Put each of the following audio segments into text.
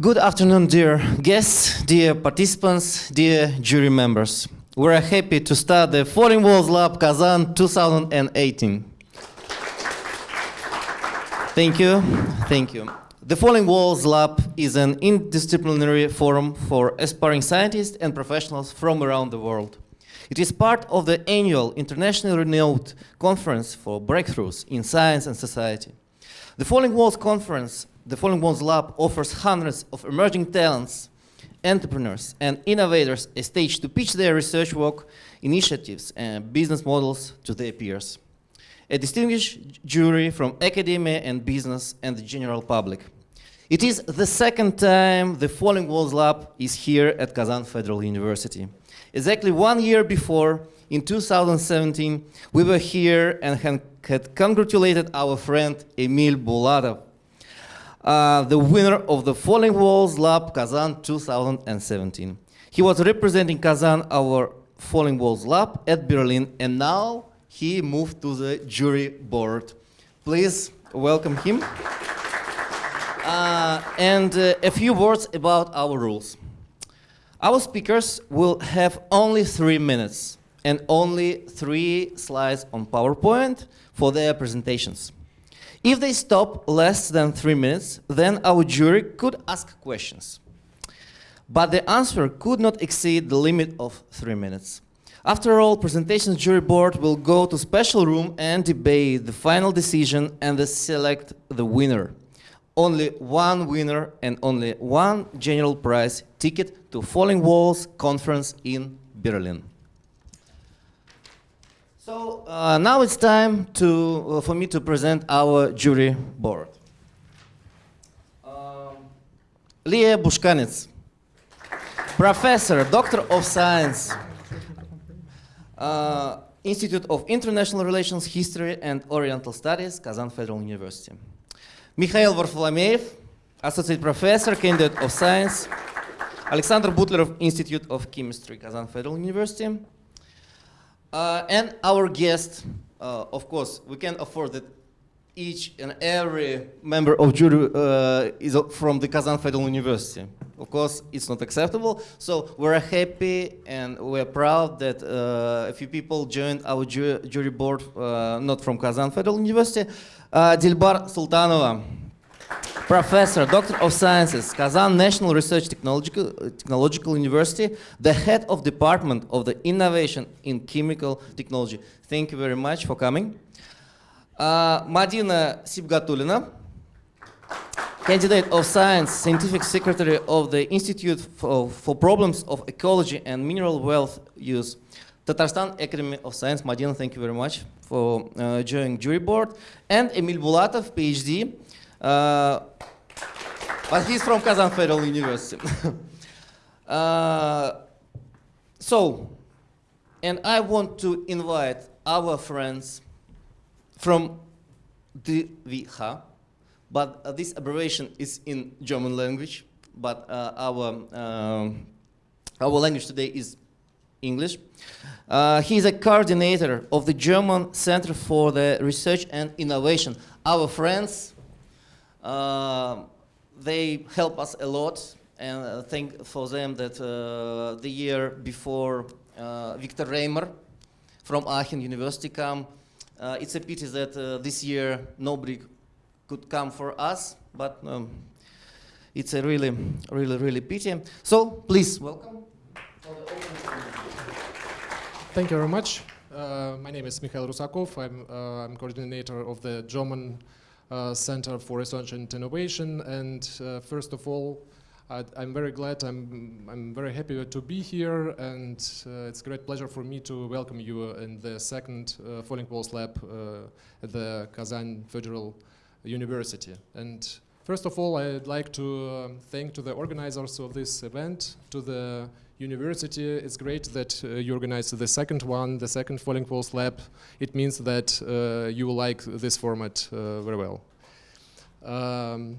Good afternoon, dear guests, dear participants, dear jury members. We're happy to start the Falling Walls Lab Kazan 2018. Thank you, thank you. The Falling Walls Lab is an interdisciplinary forum for aspiring scientists and professionals from around the world. It is part of the annual internationally renowned conference for breakthroughs in science and society. The Falling Walls Conference, the Falling Walls Lab offers hundreds of emerging talents, entrepreneurs and innovators a stage to pitch their research work, initiatives and business models to their peers. A distinguished jury from academia and business and the general public. It is the second time the Falling Walls Lab is here at Kazan Federal University. Exactly one year before, in 2017, we were here and had congratulated our friend Emil Bulatov, uh, the winner of the Falling Walls Lab Kazan 2017. He was representing Kazan, our Falling Walls Lab at Berlin, and now he moved to the jury board. Please welcome him. Uh, and uh, a few words about our rules. Our speakers will have only three minutes and only three slides on PowerPoint for their presentations. If they stop less than three minutes, then our jury could ask questions. But the answer could not exceed the limit of three minutes. After all, presentation jury board will go to special room and debate the final decision and select the winner only one winner and only one general prize ticket to Falling Walls conference in Berlin. So uh, now it's time to, uh, for me to present our jury board. Um, Leah Bushkanets, professor, doctor of science, uh, Institute of International Relations, History and Oriental Studies, Kazan Federal University. Mikhail Varfolomeev, Associate Professor, Candidate of Science, Alexander Butlerov Institute of Chemistry, Kazan Federal University. Uh, and our guest, uh, of course, we can afford that each and every member of jury uh, is from the Kazan Federal University. Of course, it's not acceptable. So we're happy and we're proud that uh, a few people joined our ju jury board, uh, not from Kazan Federal University. Uh, Dilbar Sultanova, Professor, Doctor of Sciences, Kazan National Research Technological, Technological University, the head of Department of the Innovation in Chemical Technology. Thank you very much for coming. Uh, Madina Sibgatulina, candidate of science, scientific secretary of the Institute for, for Problems of Ecology and Mineral Wealth Use. Tatarstan Academy of Science, Madina, thank you very much for uh, joining jury board. And Emil Bulatov, PhD, uh, but he's from Kazan Federal University. uh, so, and I want to invite our friends from DWIH, but uh, this abbreviation is in German language, but uh, our, um, our language today is English. Uh, a coordinator of the German Center for the Research and Innovation. Our friends, they help us a lot and I think for them that uh, the year before uh, Victor Reimer from Aachen University come uh, it's a pity that uh, this year nobody could come for us, but um, it's a really, really, really pity. So please, welcome. Thank you very much. Uh, my name is Mikhail Rusakov. I'm, I'm coordinator of the German Center for Research and Innovation. And uh, first of all, I, am very glad, I'm, I'm very happy to be here and uh, it's a great pleasure for me to welcome you in the second uh, Falling Walls Lab uh, at the Kazan Federal University. And first of all, I'd like to um, thank to the organizers of this event, to the university. It's great that uh, you organized the second one, the second Falling Walls Lab. It means that uh, you like this format uh, very well. Um,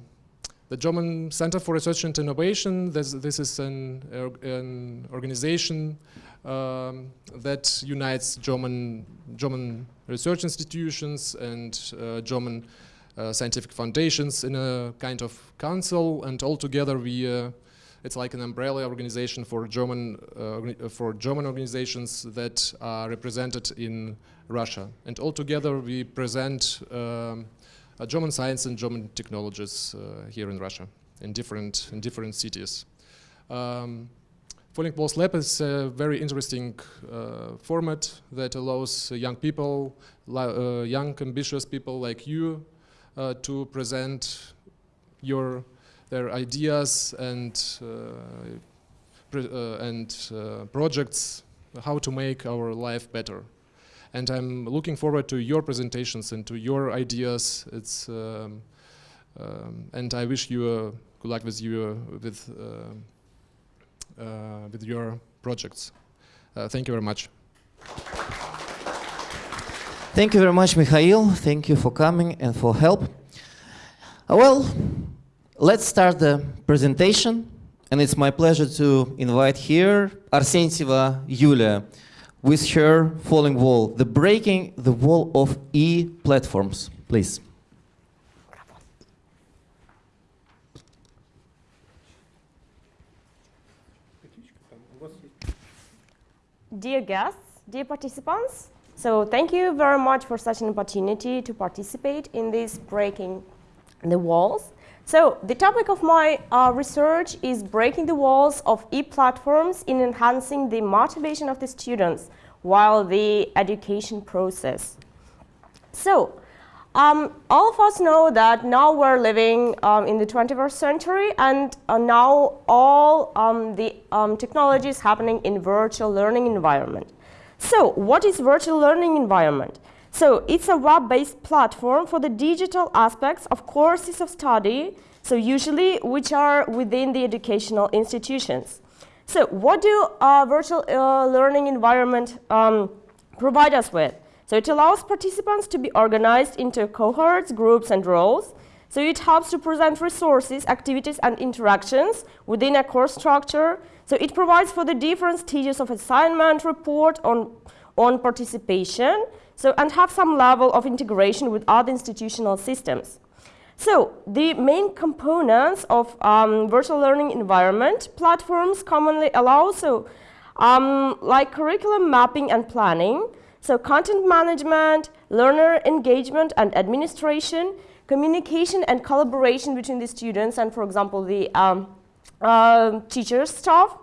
the German Center for Research and Innovation, this, this is an, an organization um, that unites German, German research institutions and uh, German scientific foundations in a kind of council, and all together we uh, it's like an umbrella organization for German uh, uh, for German organizations that are represented in Russia, and all together we present um, uh, German science and German technologies uh, here in Russia in different in different cities. Um, Falling Walls Lab is a very interesting uh, format that allows uh, young people, uh, young ambitious people like you, uh, to present your their ideas and uh, uh, and uh, projects, how to make our life better. And I'm looking forward to your presentations and to your ideas. It's um, um, and I wish you good luck with you with. With your projects. Thank you very much. Thank you very much, Mikhail. Thank you for coming and for help. Uh, well, let's start the presentation. And it's my pleasure to invite here Arsentyeva Yulia with her falling wall, the breaking the wall of e-platforms. Please. Dear guests, dear participants, so thank you very much for such an opportunity to participate in this breaking the walls. So the topic of my uh, research is breaking the walls of e-platforms in enhancing the motivation of the students while the education process. So um, all of us know that now we're living um, in the 21st century and uh, now all um, the um, technology is happening in virtual learning environment. So what is virtual learning environment? So it's a web-based platform for the digital aspects of courses of study, so usually which are within the educational institutions. So what do uh, virtual uh, learning environment um, provide us with? So it allows participants to be organized into cohorts, groups, and roles. So it helps to present resources, activities, and interactions within a course structure. So it provides for the different stages of assignment, report on, on participation, so, and have some level of integration with other institutional systems. So the main components of um, virtual learning environment platforms commonly allow so um, like curriculum mapping and planning, so content management, learner engagement and administration, communication and collaboration between the students and, for example, the um, uh, teachers, staff.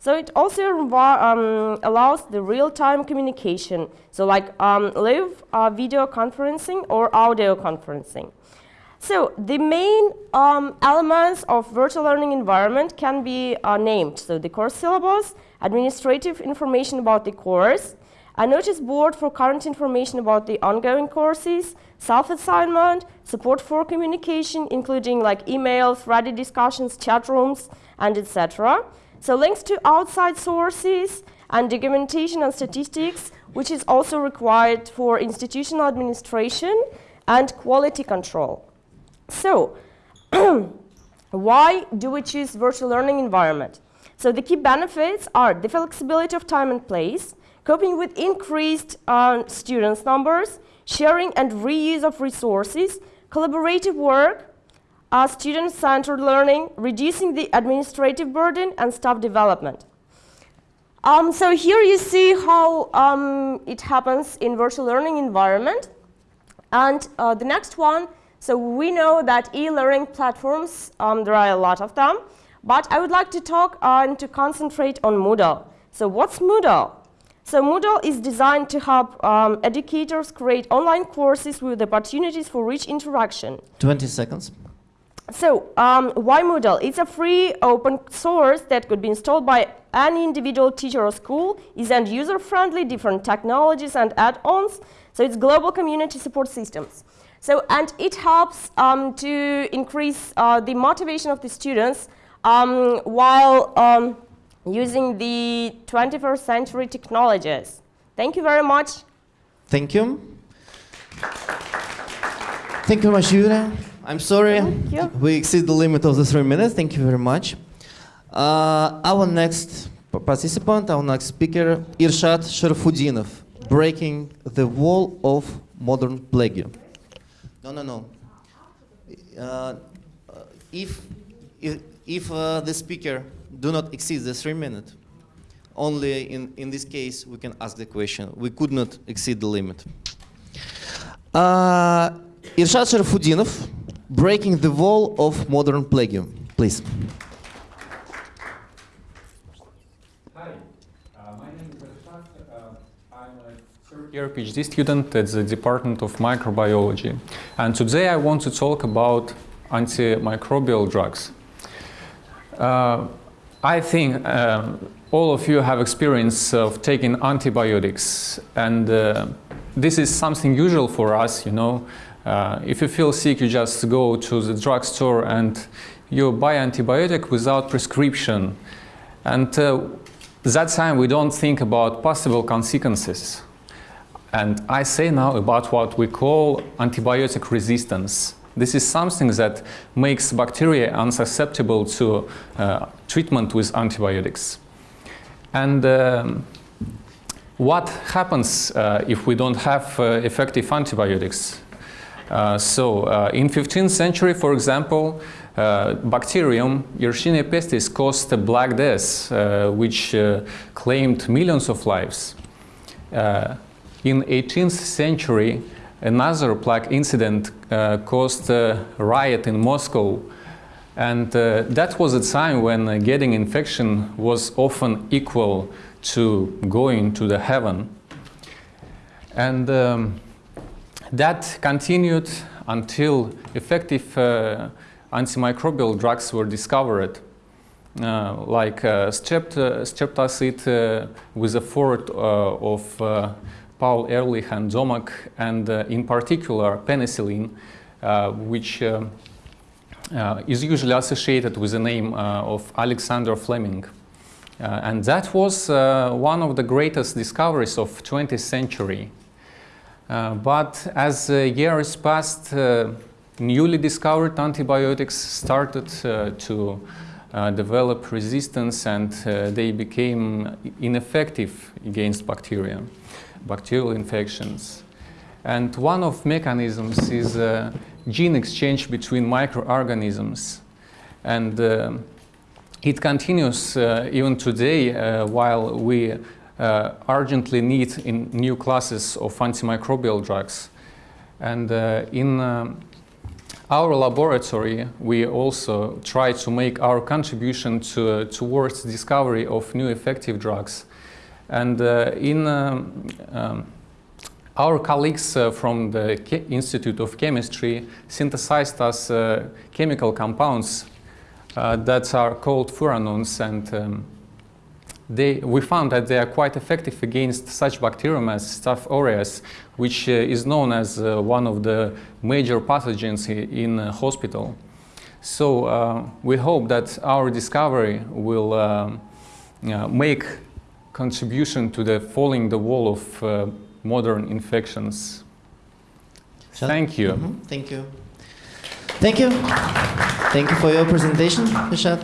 So it also um, allows the real-time communication, so like um, live uh, video conferencing or audio conferencing. So the main um, elements of virtual learning environment can be uh, named. So the course syllabus, administrative information about the course, a notice board for current information about the ongoing courses, self-assignment, support for communication, including like emails, threaded discussions, chat rooms, and etc. So links to outside sources and documentation and statistics, which is also required for institutional administration and quality control. So, why do we choose virtual learning environment? So the key benefits are the flexibility of time and place, coping with increased uh, students numbers, sharing and reuse of resources, collaborative work, uh, student-centered learning, reducing the administrative burden, and staff development. Um, so here you see how um, it happens in virtual learning environment. And uh, the next one, so we know that e-learning platforms, um, there are a lot of them, but I would like to talk uh, and to concentrate on Moodle. So what's Moodle? So Moodle is designed to help um, educators create online courses with opportunities for rich interaction. 20 seconds. So um, why Moodle? It's a free open source that could be installed by any individual teacher or school, is and user-friendly, different technologies and add-ons. So it's global community support systems. So, and it helps um, to increase uh, the motivation of the students um, while um, using the 21st century technologies. Thank you very much. Thank you. Thank you very much, Yulia. I'm sorry Thank you. we exceed the limit of the three minutes. Thank you very much. Uh, our next participant, our next speaker, Irshad Sharfudinov, breaking the wall of modern plague. No, no, no. uh, if if, if uh, the speaker do not exceed the three minutes, only in, in this case we can ask the question. We could not exceed the limit. Uh, Irshad Breaking the Wall of Modern Plagium, please. Hi, uh, my name is Irshad. Uh, I'm a PhD student at the Department of Microbiology. And today I want to talk about antimicrobial drugs. Uh, I think uh, all of you have experience of taking antibiotics and uh, this is something usual for us, you know. Uh, if you feel sick, you just go to the drugstore and you buy antibiotic without prescription. And uh, that time we don't think about possible consequences. And I say now about what we call antibiotic resistance. This is something that makes bacteria unsusceptible to uh, treatment with antibiotics. And um, what happens uh, if we don't have uh, effective antibiotics? Uh, so uh, in 15th century, for example, uh, bacterium Yersinia pestis caused a black death, which claimed millions of lives. in 18th century, another plague incident caused a riot in Moscow and uh, that was a time when uh, getting infection was often equal to going to the heaven. And um, that continued until effective uh, antimicrobial drugs were discovered, uh, like uh, strept, streptocide uh, with a fort of Paul Ehrlich and Domagk, and in particular penicillin, which uh, is usually associated with the name uh, of Alexander Fleming. Uh, and that was one of the greatest discoveries of 20th century. but as years passed, newly discovered antibiotics started to uh, develop resistance and uh, they became ineffective against bacteria, bacterial infections. And one of mechanisms is uh, gene exchange between microorganisms. And uh, it continues uh, even today uh, while we uh, urgently need in new classes of antimicrobial drugs. And in our laboratory, we also try to make our contribution to, towards discovery of new effective drugs. And in um, um, our colleagues uh, from the Ke Institute of Chemistry synthesized us uh, chemical compounds uh, that are called furanones and um, they, we found that they are quite effective against such bacterium as Staph aureus, which uh, is known as uh, one of the major pathogens in hospital. So uh, we hope that our discovery will um, make contribution to the falling the wall of modern infections. Shall Thank you. Mm -hmm. Thank you. Thank you. Thank you for your presentation, Rishad.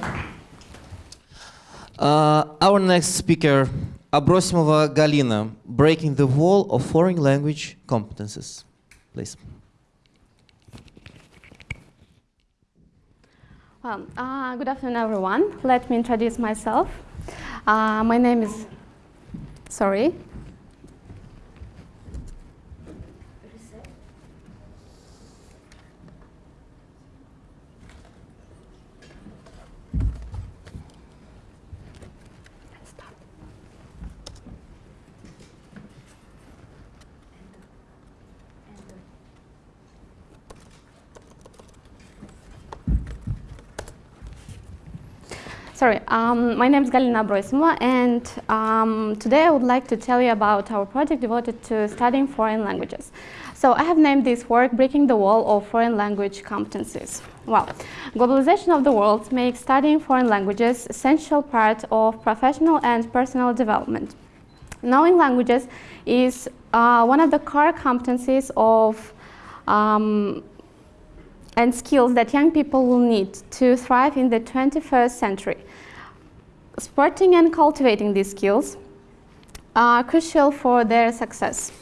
Uh, our next speaker, Abrosimova Galina, Breaking the Wall of Foreign Language Competences. Please. Well, uh, good afternoon, everyone. Let me introduce myself. Uh, my name is, sorry, Sorry, um, my name is Galina Abrosimova, and um, today I would like to tell you about our project devoted to studying foreign languages. So I have named this work Breaking the Wall of Foreign Language Competencies. Well, globalization of the world makes studying foreign languages essential part of professional and personal development. Knowing languages is uh, one of the core competencies of um, and skills that young people will need to thrive in the 21st century. Sporting and cultivating these skills are crucial for their success.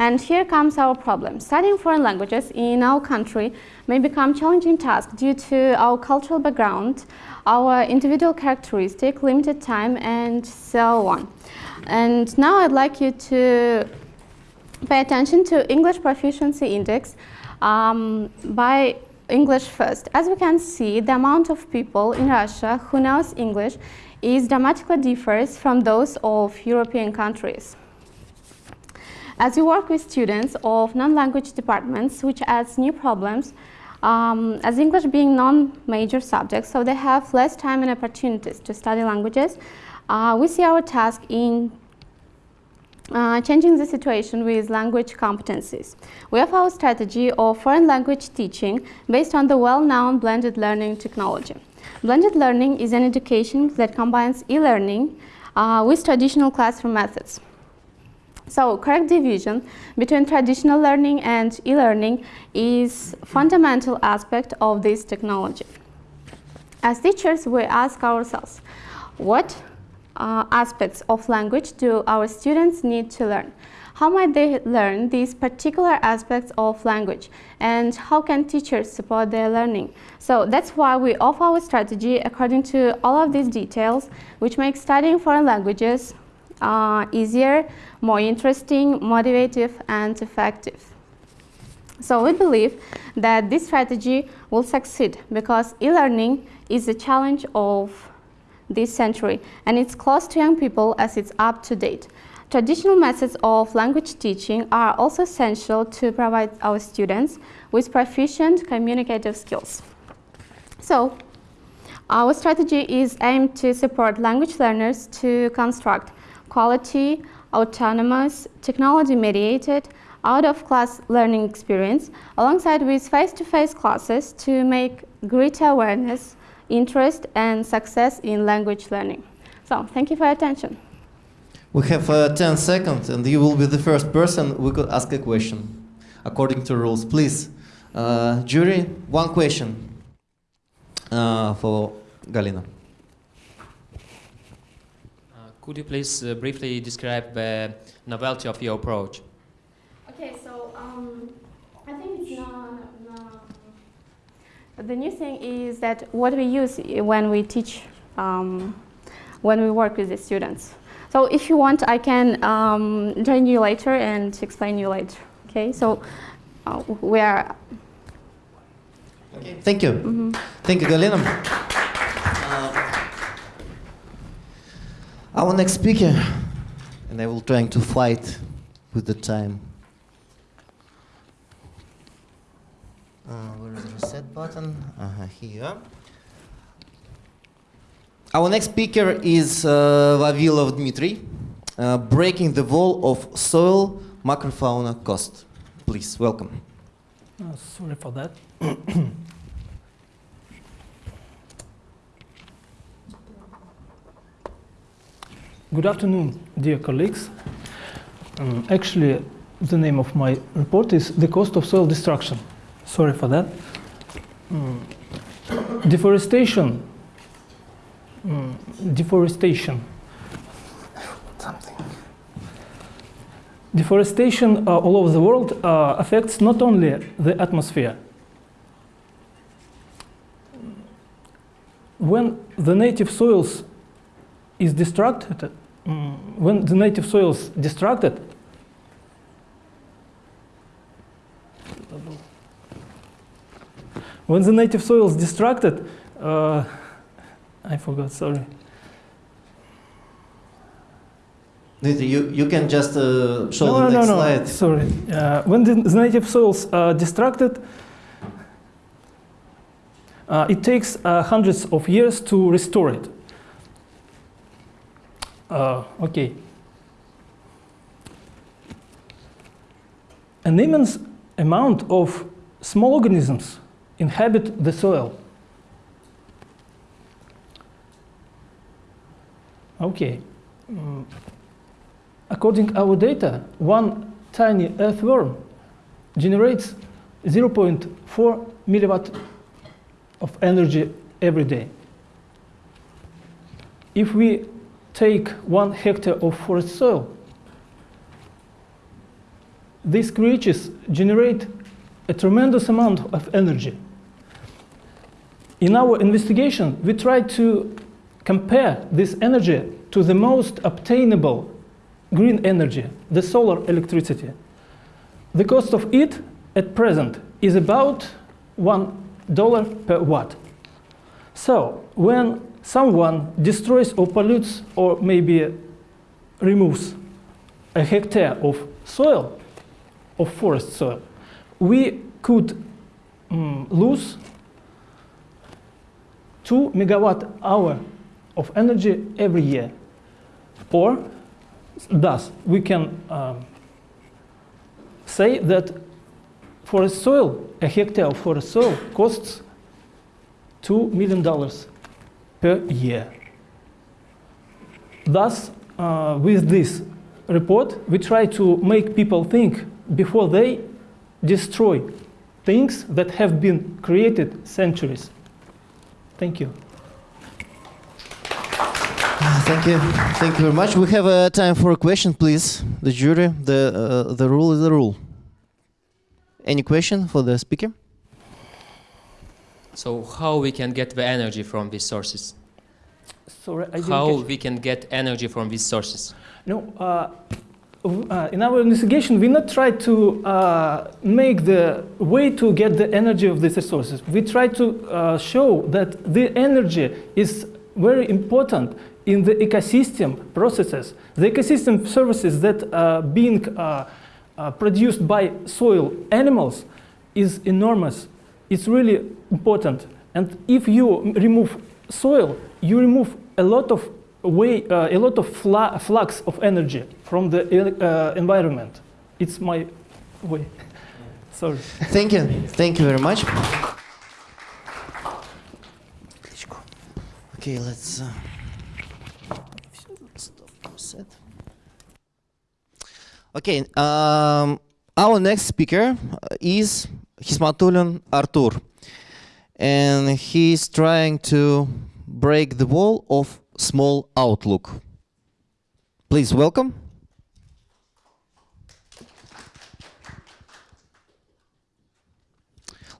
And here comes our problem. Studying foreign languages in our country may become challenging task due to our cultural background, our individual characteristic, limited time, and so on. And now I'd like you to pay attention to English Proficiency Index um, by English first. As we can see, the amount of people in Russia who knows English is dramatically differs from those of European countries. As we work with students of non-language departments, which adds new problems, um, as English being non-major subject, so they have less time and opportunities to study languages, uh, we see our task in uh, changing the situation with language competencies. We have our strategy of foreign language teaching based on the well-known blended learning technology. Blended learning is an education that combines e-learning uh, with traditional classroom methods. So correct division between traditional learning and e-learning is fundamental aspect of this technology. As teachers, we ask ourselves, what uh, aspects of language do our students need to learn? How might they learn these particular aspects of language? And how can teachers support their learning? So that's why we offer our strategy according to all of these details, which makes studying foreign languages uh, easier, more interesting, motivative, and effective. So we believe that this strategy will succeed because e-learning is a challenge of this century and it's close to young people as it's up to date. Traditional methods of language teaching are also essential to provide our students with proficient communicative skills. So, our strategy is aimed to support language learners to construct quality, autonomous, technology-mediated, out-of-class learning experience alongside with face-to-face -face classes to make greater awareness, interest, and success in language learning. So, thank you for your attention. We have uh, 10 seconds and you will be the first person we could ask a question according to rules. Please, uh, jury, one question uh, for Galina. Could you please uh, briefly describe the novelty of your approach? Okay, so um, I think it's not, not, the new thing is that what we use when we teach, um, when we work with the students. So if you want, I can um, join you later and explain you later. Okay, so uh, we are. Okay. Thank you. Mm -hmm. Thank you, Galina. Our next speaker, and I will trying to fight with the time. Uh, where is the reset button? Uh -huh, here. Our next speaker is uh, Vavilov Dmitry, uh, breaking the wall of soil macrofauna cost. Please, welcome. Uh, sorry for that. Good afternoon, dear colleagues. Um, actually, the name of my report is The Cost of Soil Destruction. Sorry for that. Um, deforestation. Um, deforestation. Something. Deforestation uh, all over the world uh, affects not only the atmosphere. When the native soils is destructed, um, when the native soil is destructed, when the native soil is destructed, uh, I forgot, sorry. You, you can just uh, show no, the no, next no, slide. No, sorry. Uh, when the, the native soils are destructed, uh, it takes uh, hundreds of years to restore it. Uh, okay. An immense amount of small organisms inhabit the soil. Okay. Mm. According our data, one tiny earthworm generates 0.4 milliwatt of energy every day. If we take one hectare of forest soil, these creatures generate a tremendous amount of energy. In our investigation, we tried to compare this energy to the most obtainable green energy, the solar electricity. The cost of it at present is about $1 per watt. So when someone destroys or pollutes or maybe removes a hectare of soil, of forest soil, we could mm, lose 2 megawatt hour of energy every year. Or thus, we can um, say that forest soil, a hectare of forest soil costs $2 million per year. Thus, uh, with this report, we try to make people think before they destroy things that have been created centuries. Thank you. Thank you. Thank you very much. We have uh, time for a question, please. The jury, the, uh, the rule is the rule. Any question for the speaker? So how we can get the energy from these sources? Sorry, I didn't How catch- we can get energy from these sources? No, uh, w- uh, in our investigation, we not try to uh, make the way to get the energy of these resources. We try to uh, show that the energy is very important in the ecosystem processes. The ecosystem services that are being uh, uh, produced by soil animals is enormous. It's really important. And if you remove soil, you remove a lot of way, uh, a lot of flux of energy from the uh, environment. It's my way. Sorry. Thank you. Thank you very much. Okay, let's. Uh. Okay, um, our next speaker uh, is Hismatulin Artur, and he's trying to break the wall of small outlook. Please welcome.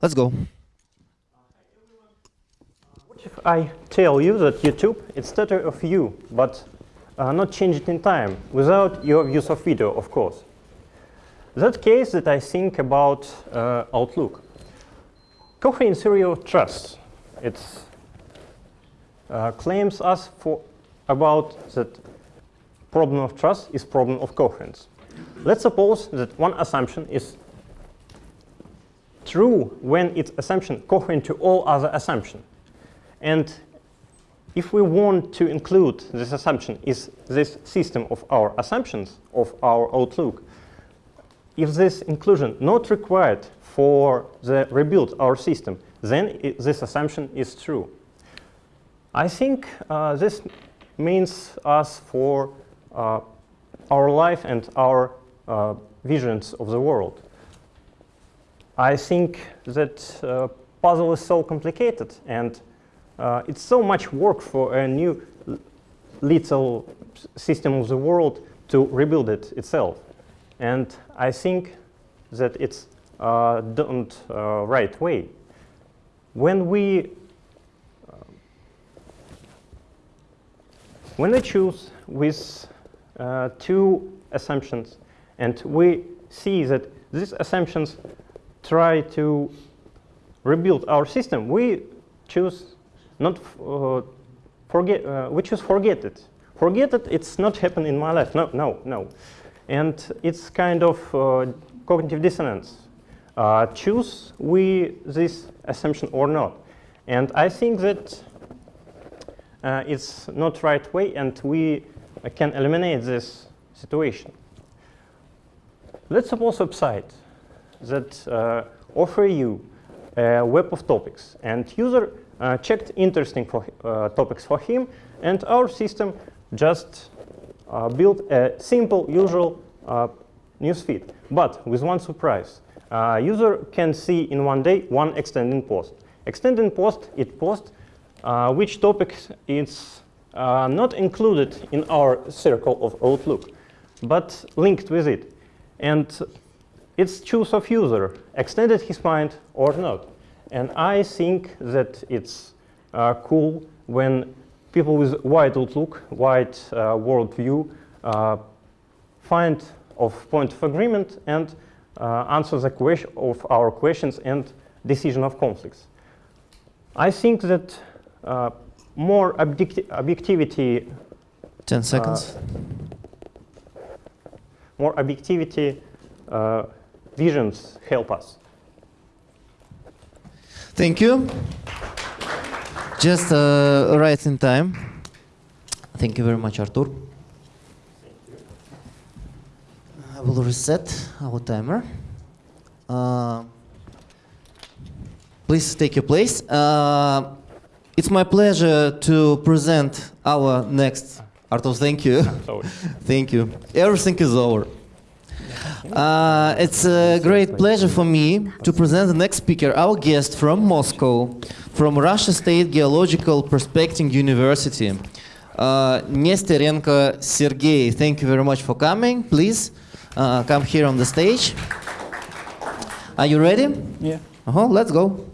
Let's go. What If I tell you that YouTube is instead of you, but uh, not change it in time without your use of video, of course. That case that I think about uh, Outlook. Cochrane Serial Trust. It uh, claims us for about that problem of trust is problem of coherence. Let's suppose that one assumption is true when its assumption coherent to all other assumptions. And if we want to include this assumption is this system of our assumptions of our outlook, if this inclusion not required for the rebuild our system, then i this assumption is true. I think uh, this means us for uh, our life and our uh, visions of the world. I think that uh, puzzle is so complicated and uh, it's so much work for a new little system of the world to rebuild it itself. And I think that it's uh, done uh, right way. When we when we choose with uh, two assumptions and we see that these assumptions try to rebuild our system, we choose not uh, forget, uh, we choose forget it. Forget it, it's not happened in my life. No, no, no. And it's kind of uh, cognitive dissonance. Uh, choose we this assumption or not. And I think that uh, it's not right way and we can eliminate this situation. Let's suppose website that uh, offer you a web of topics and user uh, checked interesting for, uh, topics for him and our system just uh, built a simple usual uh, newsfeed but with one surprise user can see in one day one extending post extending post it post uh, which topic is uh, not included in our circle of outlook but linked with it and it's choice of user, extended his mind or not. And I think that it's uh, cool when people with wide outlook, wide uh, world view, uh, find of point of agreement and uh, answer the question of our questions and decision of conflicts. I think that uh, more objecti objectivity 10 seconds. more objectivity uh, visions help us. Thank you. Just uh, right in time. Thank you very much, Artur. I will reset our timer. Uh, please take your place. Uh, it's my pleasure to present our next. Artur, thank you. Thank you. Everything is over. Uh, it's a great pleasure for me to present the next speaker, our guest from Moscow, from Russia State Geological Prospecting University, uh, Nesterenko Sergey. Thank you very much for coming. Please uh, come here on the stage. Are you ready? Yeah. Uh-huh, let's go.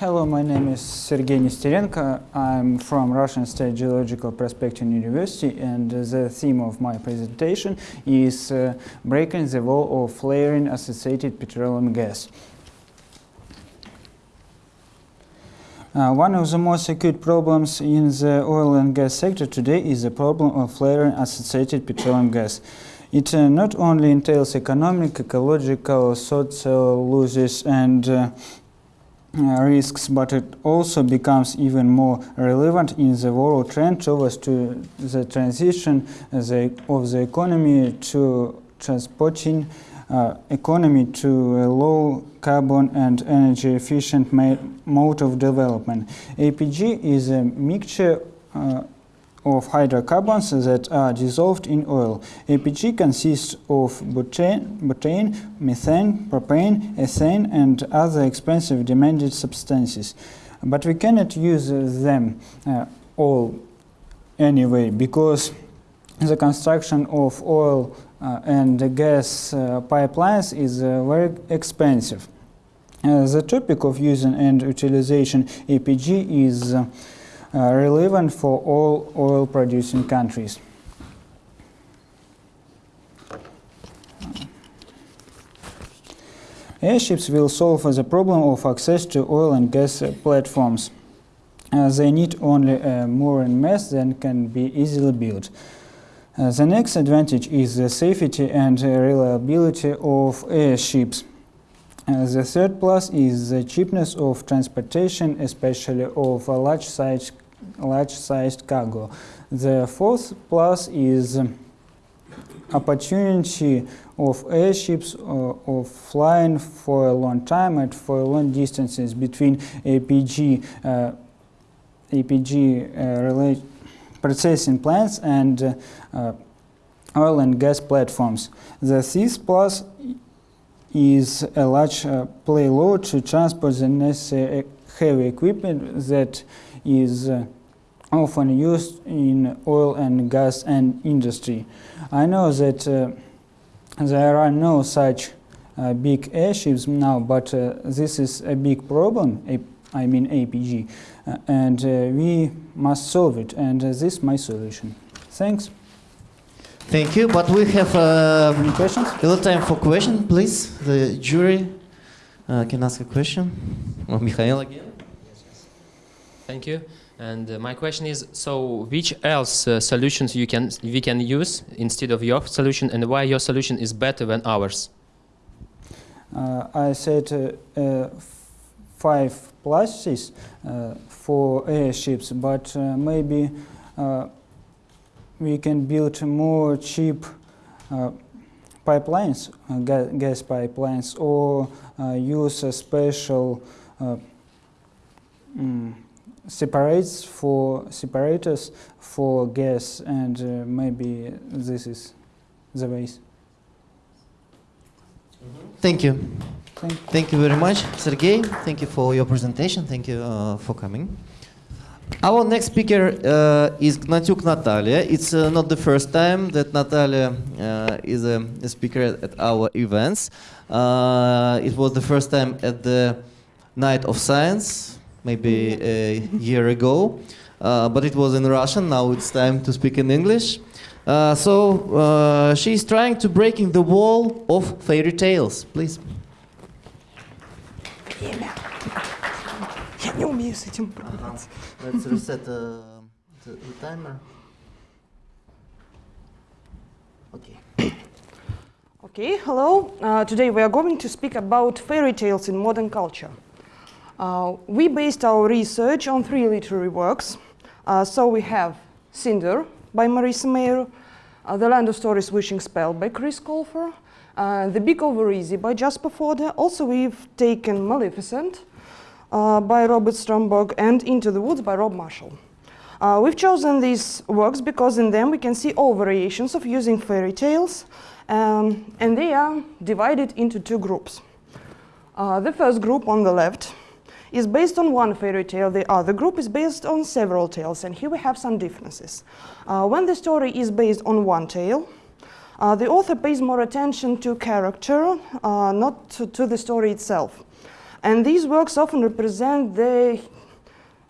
Hello, my name is Sergei Nesterenko. I'm from Russian State Geological Prospecting University, and the theme of my presentation is uh, breaking the wall of flaring associated petroleum gas. Uh, one of the most acute problems in the oil and gas sector today is the problem of flaring associated petroleum gas. It uh, not only entails economic, ecological, social losses and uh, risks, but it also becomes even more relevant in the world trend towards to the transition uh, the, of the economy to transporting uh, economy to a low carbon and energy efficient mode of development. APG is a mixture uh, of hydrocarbons that are dissolved in oil. APG consists of butane, butane, methane, propane, ethane, and other expensive demanded substances. But we cannot use them uh, all anyway because the construction of oil uh, and gas uh, pipelines is uh, very expensive. Uh, the topic of using and utilization APG is uh, relevant for all oil producing countries. Airships will solve the problem of access to oil and gas uh, platforms. Uh, they need only a mooring mast that can be easily built. Uh, the next advantage is the safety and uh, reliability of airships. Uh, the third plus is the cheapness of transportation, especially of a large size large-sized cargo. The fourth plus is opportunity of airships uh, of flying for a long time and for long distances between APG uh, APG uh, processing plants and uh, oil and gas platforms. The fifth plus is a large uh, payload to transport the necessary heavy equipment that is uh, often used in oil and gas and industry. I know that uh, there are no such uh, big airships now, but uh, this is a big problem, A- I mean APG, uh, and uh, we must solve it, and uh, this is my solution. Thanks. Thank you, but we have uh, Any questions? a little time for question, please. The jury uh, can ask a question. Well, Mikhail again. Thank you. And uh, my question is, so which else uh, solutions you can we can use instead of your solution, and why your solution is better than ours? Uh, I said uh, uh, five pluses uh, for airships, but maybe we can build more cheap pipelines, ga- gas pipelines, or use a special mm, separates for separators for gas, and uh, maybe this is the ways. Thank you. Thank Thank you very much, Sergey. Thank you for your presentation. Thank you uh, for coming. Our next speaker uh, is Gnatyuk Natalia. It's uh, not the first time that Natalia uh, is a, a speaker at, at our events. Uh, it was the first time at the Night of Science, maybe a year ago. Uh, but it was in Russian. Now it's time to speak in English. Uh, so uh, she's trying to breaking the wall of fairy tales. Please. Я не умею с этим управляться. Let's reset the, the timer. Okay. Okay, hello. Uh, today we are going to speak about fairy tales in modern culture. Uh, we based our research on three literary works. Uh, so we have Cinder by Marissa Meyer, uh, The Land of Stories Wishing Spell by Chris Colfer, The Big Over Easy by Jasper Fforde. Also we've taken Maleficent by Robert Stromberg and Into the Woods by Rob Marshall. Uh, we've chosen these works because in them we can see all variations of using fairy tales, um, and they are divided into two groups. Uh, the first group on the left is based on one fairy tale, the other group is based on several tales, and here we have some differences. Uh, when the story is based on one tale, uh, the author pays more attention to character, uh, not to, to the story itself. And these works often represent the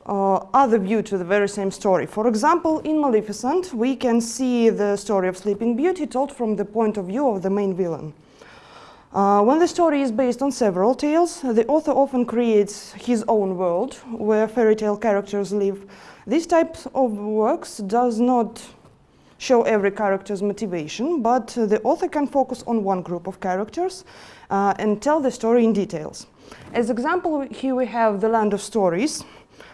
uh, other view to the very same story. For example, in Maleficent, we can see the story of Sleeping Beauty told from the point of view of the main villain. Uh, when the story is based on several tales, the author often creates his own world where fairy tale characters live. This type of works does not show every character's motivation, but the author can focus on one group of characters uh, and tell the story in details. As example, here we have The Land of Stories,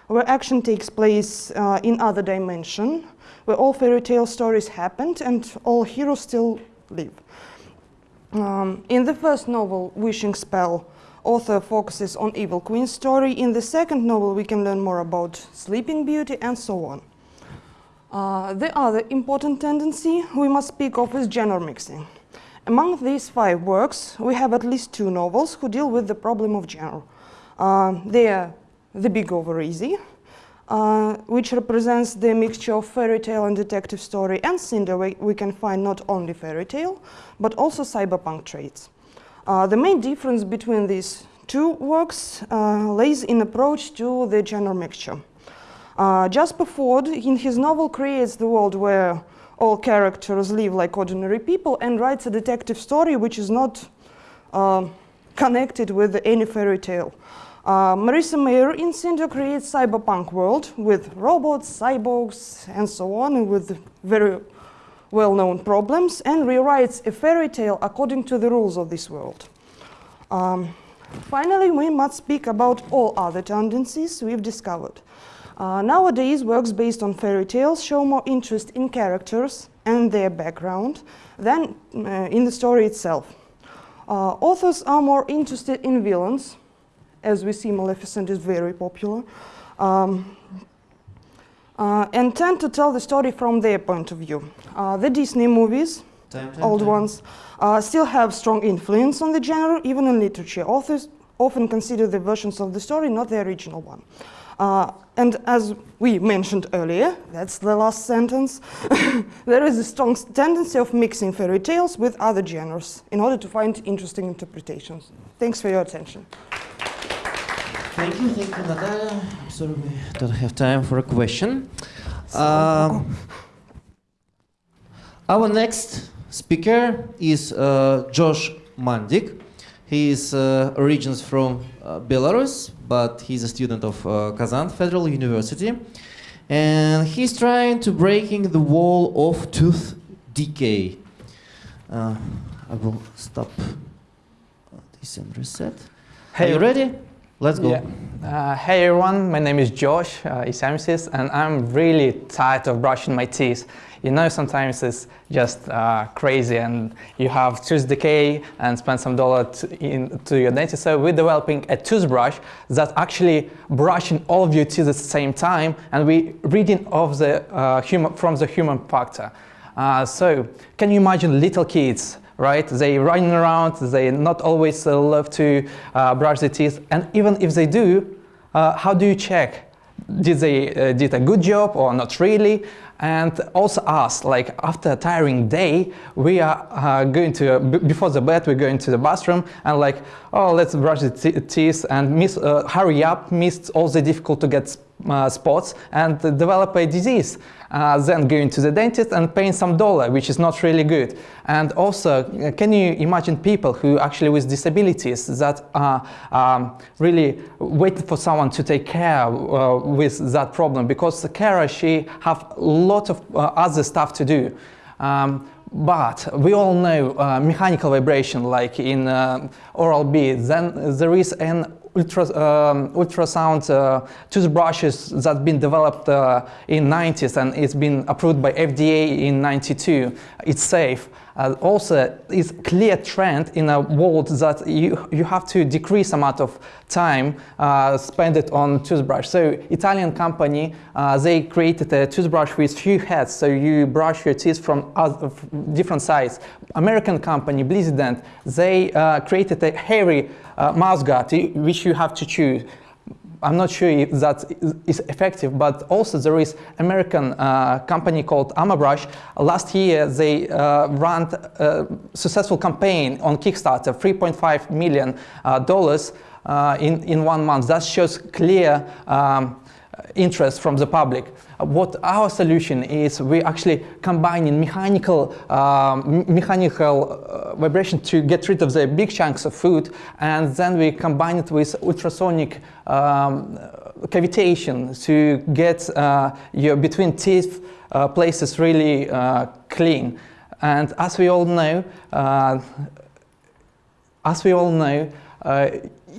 where action takes place uh, in other dimension, where all fairy tale stories happened and all heroes still live. Um, in the first novel, Wishing Spell, author focuses on Evil Queen's story. In the second novel, we can learn more about Sleeping Beauty and so on. Uh, the other important tendency we must speak of is genre mixing. Among these five works, we have at least two novels who deal with the problem of genre. Uh, they are The Big Over Easy, uh, which represents the mixture of fairy tale and detective story, and Cinder, we, we can find not only fairy tale, but also cyberpunk traits. Uh, the main difference between these two works uh, lays in approach to the genre mixture. Uh, Jasper Fforde, in his novel, creates the world where all characters live like ordinary people and writes a detective story which is not uh, connected with any fairy tale. Uh, Marissa Meyer in Cinder creates cyberpunk world with robots, cyborgs, and so on, with very well-known problems, and rewrites a fairy tale according to the rules of this world. Um, finally, we must speak about all other tendencies we've discovered. Uh, nowadays, works based on fairy tales show more interest in characters and their background than uh, in the story itself. Uh, authors are more interested in villains, as we see Maleficent is very popular, um, uh, and tend to tell the story from their point of view. Uh, the Disney movies, Time, time, old time. ones, uh, still have strong influence on the genre, even in literature. Authors often consider the versions of the story, not the original one. Uh, and as we mentioned earlier, that's the last sentence, there is a strong tendency of mixing fairy tales with other genres in order to find interesting interpretations. Thanks for your attention. Thank you, thank you, Natalia. I'm sorry we don't have time for a question. Um, our next speaker is uh, Josh Mandik. He is uh, origins from uh, Belarus, but he's a student of uh, Kazan Federal University, and he's trying to breaking the wall of tooth decay. Uh, I will stop this and reset. Are you ready? Let's go. Yeah. Uh, hey everyone, my name is Josh uh, and I'm really tired of brushing my teeth. You know, sometimes it's just uh, crazy and you have tooth decay and spend some dollar to, in, to your dentist. So we're developing a toothbrush that's actually brushing all of your teeth at the same time and we reading of the, uh, human, from the human factor. Uh, so can you imagine little kids right? They running around, they not always uh, love to uh, brush their teeth, and even if they do, uh, how do you check did they uh, did a good job or not really? And also us, like after a tiring day, we are uh, going to, before the bed, we're going to the bathroom and like, oh, let's brush the teeth and miss, uh, hurry up, miss all the difficult to get uh, spots and develop a disease. Uh, then going to the dentist and paying some dollar, which is not really good. And also, uh, can you imagine people who actually with disabilities that are um, really waiting for someone to take care uh, with that problem because the carer, she have a lot of uh, other stuff to do. Um, but we all know uh, mechanical vibration like in Oral-B, then there is an ultra, um, ultrasound uh, toothbrushes that's been developed uh, in 90s and it's been approved by FDA in 92. It's safe. Uh, also, it's clear trend in a world that you, you have to decrease amount of time uh, spend it on toothbrush. So Italian company, uh, they created a toothbrush with few heads, so you brush your teeth from other, different sides. American company, Blizzident, they uh, created a hairy mouse guard, which you have to chew. I'm not sure if that is effective, but also there is American uh, company called Amabrush. Last year they uh, ran a successful campaign on Kickstarter, 3.5 million uh, dollars uh, in in one month. That shows clear um, interest from the public what our solution is, we actually combining mechanical, um, mechanical uh, vibration to get rid of the big chunks of food, and then we combine it with ultrasonic um, cavitation to get uh, your between teeth uh, places really uh, clean. And as we all know, uh, as we all know, uh,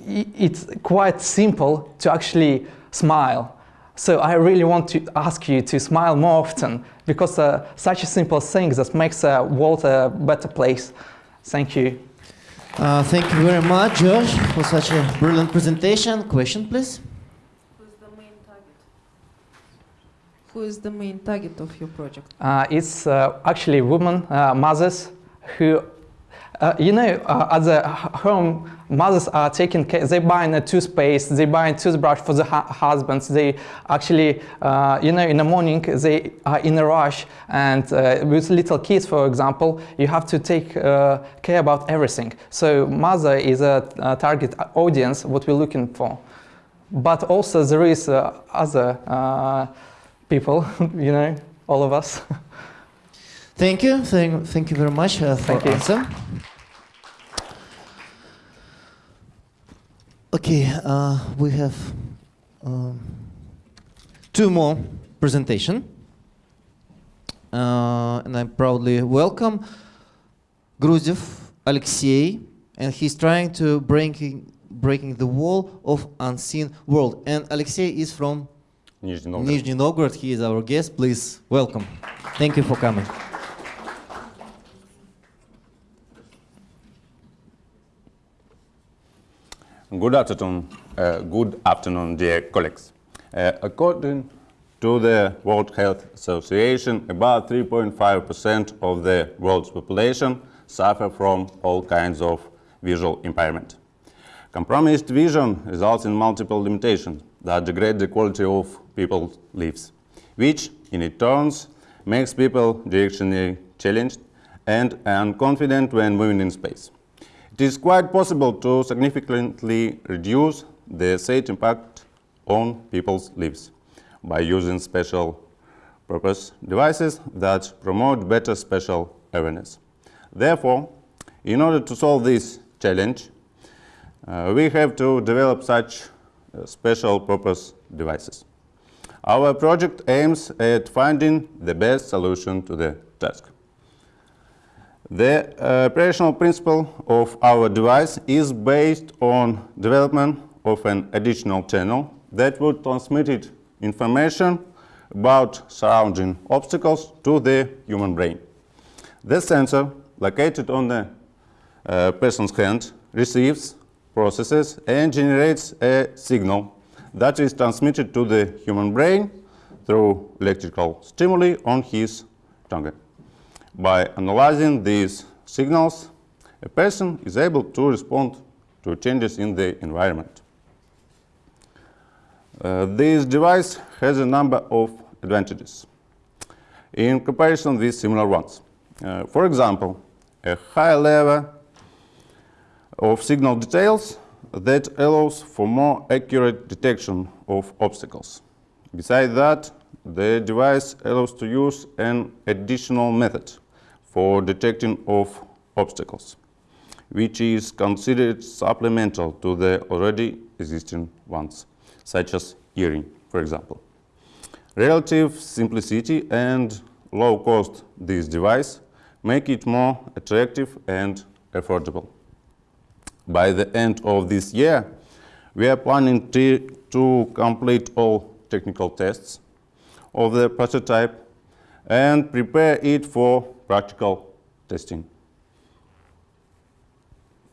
it's quite simple to actually smile. So I really want to ask you to smile more often because uh, such a simple thing that makes the world a better place. Thank you. Uh, thank you very much, Josh, for such a brilliant presentation. Question, please. Who's the main target? Who is the main target of your project? Uh, it's uh, actually women, uh, mothers, who uh, you know, uh, at the home, mothers are taking care, they buy a toothpaste, they buy a toothbrush for the husbands, they actually, uh, you know, in the morning, they are in a rush, and uh, with little kids, for example, you have to take uh, care about everything. So mother is a, a, target audience, what we're looking for. But also there is uh, other people, you know, all of us. Thank you. Thank, thank you very much uh, for thank you. answer. Okay, uh, we have um, two more presentation. Uh, and I proudly welcome Gruziev Alexei, and he's trying to breaking breaking the wall of unseen world. And Alexei is from Nizhny Novgorod. Nizhny Novgorod. He is our guest. Please welcome. Thank you for coming. Good afternoon, uh, good afternoon, dear colleagues. Uh, according to the World Health Association, about 3.5% of the world's population suffer from all kinds of visual impairment. Compromised vision results in multiple limitations that degrade the quality of people's lives, which in its turn makes people directionally challenged and unconfident when moving in space. It is quite possible to significantly reduce the SAID impact on people's lives by using special purpose devices that promote better spatial awareness. Therefore, in order to solve this challenge, uh, we have to develop such uh, special purpose devices. Our project aims at finding the best solution to the task. The uh, operational principle of our device is based on development of an additional channel that would transmit information about surrounding obstacles to the human brain. The sensor, located on the uh, person's hand, receives, processes, and generates a signal that is transmitted to the human brain through electrical stimuli on his tongue. By analyzing these signals, a person is able to respond to changes in the environment. Uh, this device has a number of advantages in comparison with similar ones. Uh, for example, a high level of signal details that allows for more accurate detection of obstacles. Besides that, the device allows to use an additional method for detecting of obstacles, which is considered supplemental to the already existing ones, such as hearing, for example. Relative simplicity and low cost this device make it more attractive and affordable. By the end of this year, we are planning to, complete all technical tests of the prototype and prepare it for practical testing.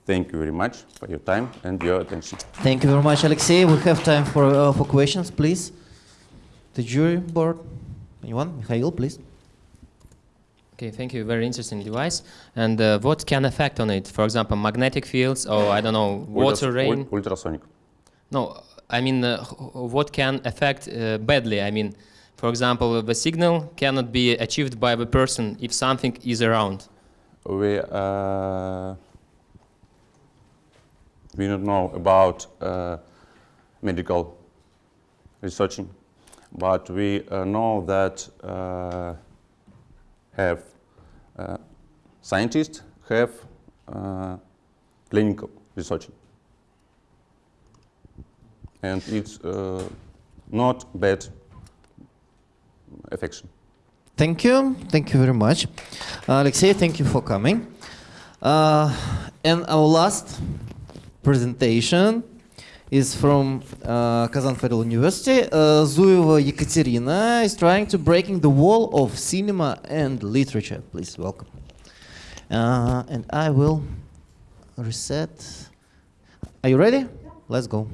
Thank you very much for your time and your attention. Thank you very much, Alexey. We have time for, uh, for questions, please. The jury board. Anyone? Mikhail, please. Okay, thank you. Very interesting device. And uh, what can affect on it? For example, magnetic fields, or I don't know, water, Ultras- rain. ul- ultrasonic. No, I mean, uh, what can affect uh, badly? I mean, for example, the signal cannot be achieved by the person if something is around. We, uh, we don't know about uh, medical researching, but we uh, know that uh, have uh, scientists have uh, clinical researching, and it's not bad affection. Thank you. Thank you very much. Uh, Alexey, thank you for coming. Uh, and our last presentation is from uh, Kazan Federal University. Uh, Zuyeva Yekaterina is trying to breaking the wall of cinema and literature. Please welcome. Uh, and I will reset. Are you ready? Let's go.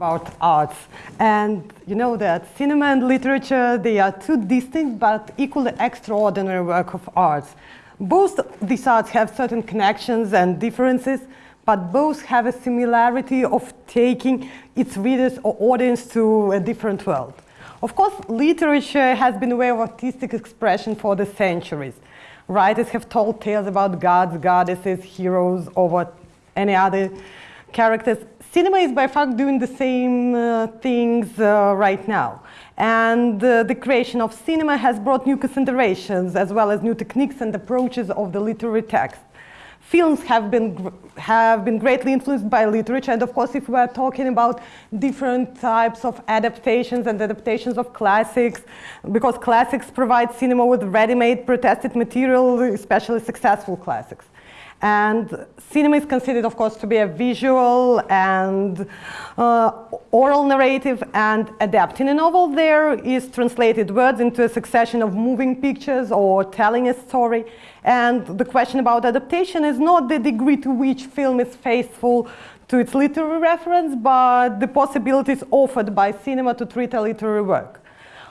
About arts. And you know that cinema and literature, they are two distinct but equally extraordinary work of arts. Both these arts have certain connections and differences, but both have a similarity of taking its readers or audience to a different world. Of course, literature has been a way of artistic expression for the centuries. Writers have told tales about gods, goddesses, heroes, or what any other characters. Cinema is by far doing the same uh, things uh, right now. And uh, the creation of cinema has brought new considerations as well as new techniques and approaches of the literary text. Films have been, have been greatly influenced by literature, and of course, if we are talking about different types of adaptations and adaptations of classics, because classics provide cinema with ready-made protested material, especially successful classics. And cinema is considered, of course, to be a visual and uh, oral narrative and adapting a novel there is translated words into a succession of moving pictures or telling a story. And the question about adaptation is not the degree to which film is faithful to its literary reference, but the possibilities offered by cinema to treat a literary work.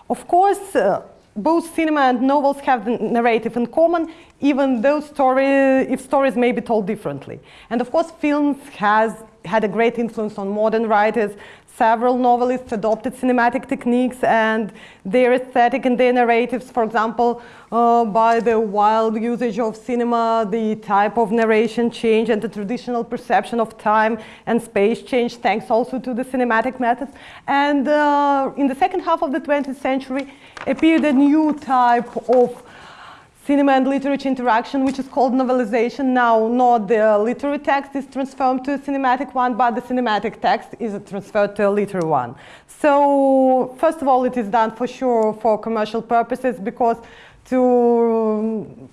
Of course, uh, both cinema and novels have the narrative in common, even though story, if stories may be told differently. And of course, films has had a great influence on modern writers. Several novelists adopted cinematic techniques and their aesthetic and their narratives, for example, uh, by the wild usage of cinema, the type of narration change and the traditional perception of time and space change, thanks also to the cinematic methods. And uh, in the second half of the 20th century appeared a new type of cinema and literature interaction, which is called novelization. Now, not the literary text is transformed to a cinematic one, but the cinematic text is transferred to a literary one. So, first of all, it is done for sure for commercial purposes because to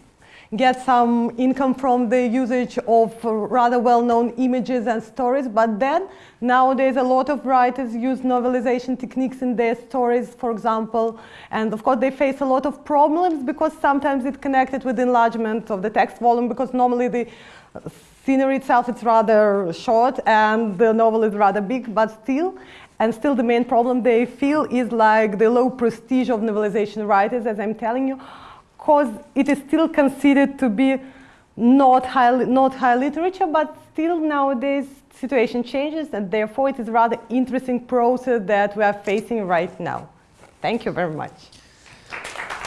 get some income from the usage of rather well-known images and stories, but then nowadays a lot of writers use novelization techniques in their stories, for example, and of course they face a lot of problems because sometimes it's connected with enlargement of the text volume because normally the scenery itself is rather short and the novel is rather big, but still, and still the main problem they feel is like the low prestige of novelization writers, as I'm telling you, because it is still considered to be not high, not high literature, but still nowadays situation changes and therefore it is rather interesting process that we are facing right now. Thank you very much.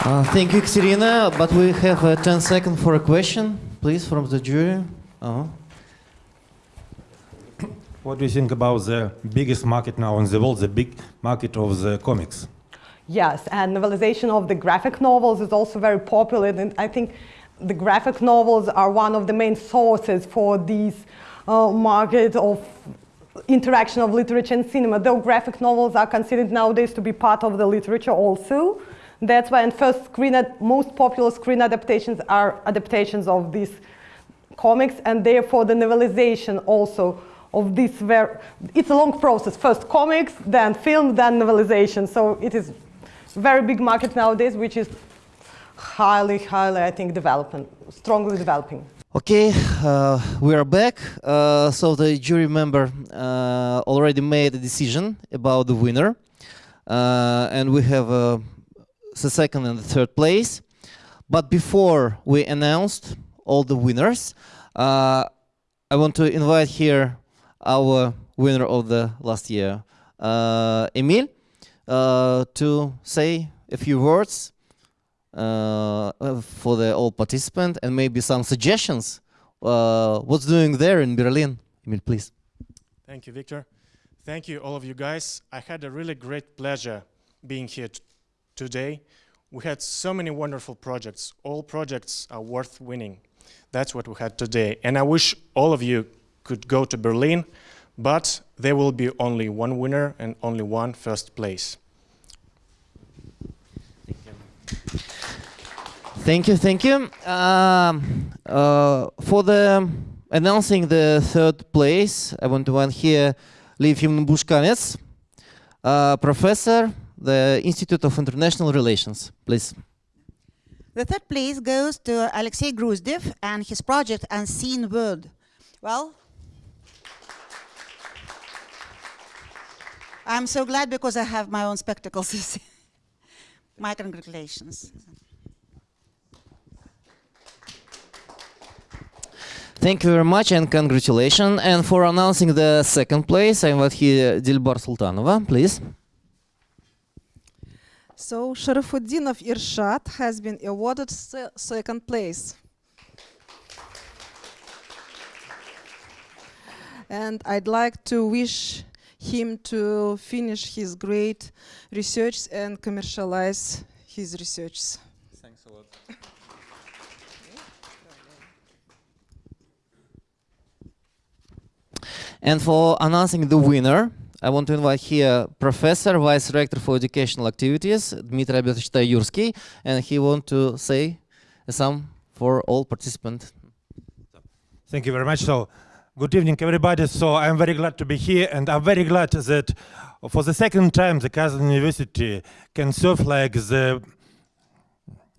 Uh, thank you, Katerina. But we have uh, 10 seconds for a question, please, from the jury. Uh-huh. What do you think about the biggest market now in the world, the big market of the comics? Yes, and novelization of the graphic novels is also very popular, and I think the graphic novels are one of the main sources for these uh, market of interaction of literature and cinema, though graphic novels are considered nowadays to be part of the literature also. That's why in first screen, most popular screen adaptations are adaptations of these comics, and therefore the novelization also of this it's a long process. First comics, then film, then novelization. So it is very big market nowadays, which is highly, highly, I think, developing, strongly developing. Okay, uh, we are back. Uh, so the jury member uh, already made a decision about the winner. Uh, and we have uh, the second and the third place. But before we announced all the winners, uh, I want to invite here our winner of the last year, Emil, to say a few words uh, for the all participant and maybe some suggestions. Uh, what's doing there in Berlin? Emil, please. Thank you, Victor. Thank you, all of you guys. I had a really great pleasure being here today. We had so many wonderful projects. All projects are worth winning. That's what we had today. And I wish all of you could go to Berlin, but there will be only one winner and only one first place. Thank you, thank you. Um, uh, for the announcing the third place, I want to want here Lev Bushkanets, uh, professor, the Institute of International Relations, please. The third place goes to Alexei Gruzdev and his project Unseen World. Well, I'm so glad because I have my own spectacles. my congratulations. Thank you very much and congratulations. And for announcing the second place, I invite here Dilbar Sultanova, please. So Sharafuddinov Irshad has been awarded se second place. And I'd like to wish him to finish his great research and commercialize his research. Thanks a lot. And for announcing the winner, I want to invite here Professor, Vice Rector for Educational Activities, Dmitry Albertovich and he want to say some for all participants. Thank you very much. So, good evening, everybody. So, I'm very glad to be here, and I'm very glad that for the second time, the Kazan University can serve like the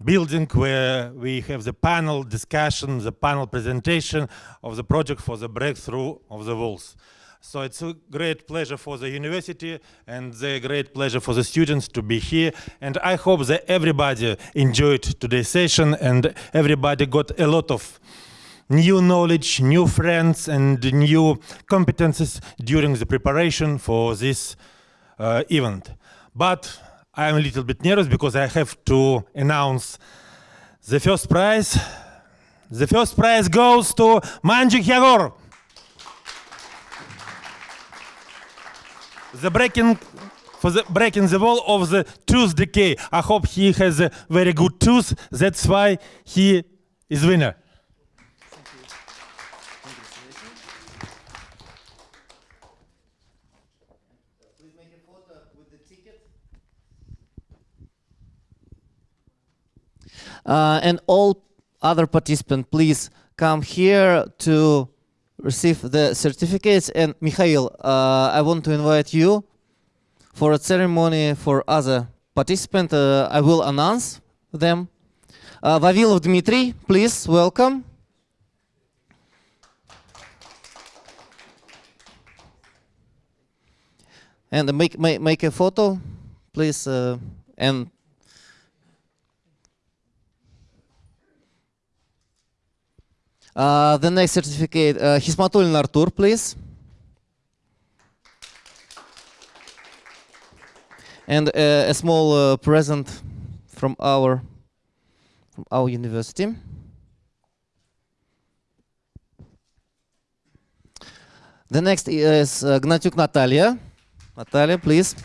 building where we have the panel discussion, the panel presentation of the project for the breakthrough of the walls. So it's a great pleasure for the university and a great pleasure for the students to be here. And I hope that everybody enjoyed today's session and everybody got a lot of new knowledge, new friends, and new competences during the preparation for this uh, event. But I'm a little bit nervous because I have to announce the first prize. The first prize goes to Manjik Yagor. The breaking for the breaking the wall of the tooth decay. I hope he has a very good tooth. That's why he is winner. And all other participants, please come here to receive the certificates. And Mikhail, uh, I want to invite you for a ceremony for other participants. Uh, I will announce them. Uh, Vavilov Dmitry, please welcome. And make, make, make a photo, please. Uh, and Uh, the next certificate, uh, Hismatulin Artur, please. And uh, a small uh, present from our from our university. The next is uh, Gnatyuk Natalia. Natalia, please.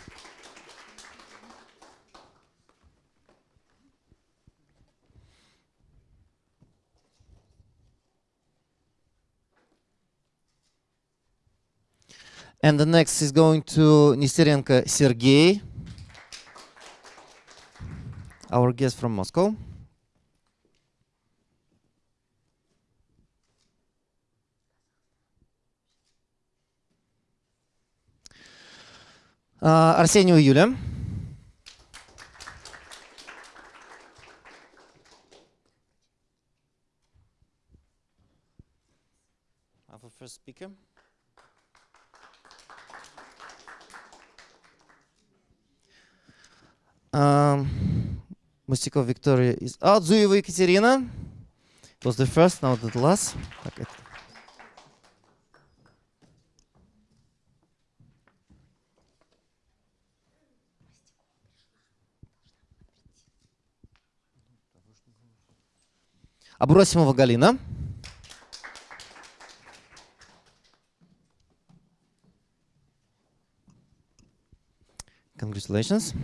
And the next is going to Nesterenko Sergey, our guest from Moscow. Uh, Арсению Юля. Our first speaker. Um, Victoria is out. Zuyeva Екатерина was the first, now the last. Так, Абросимова Галина. Congratulations.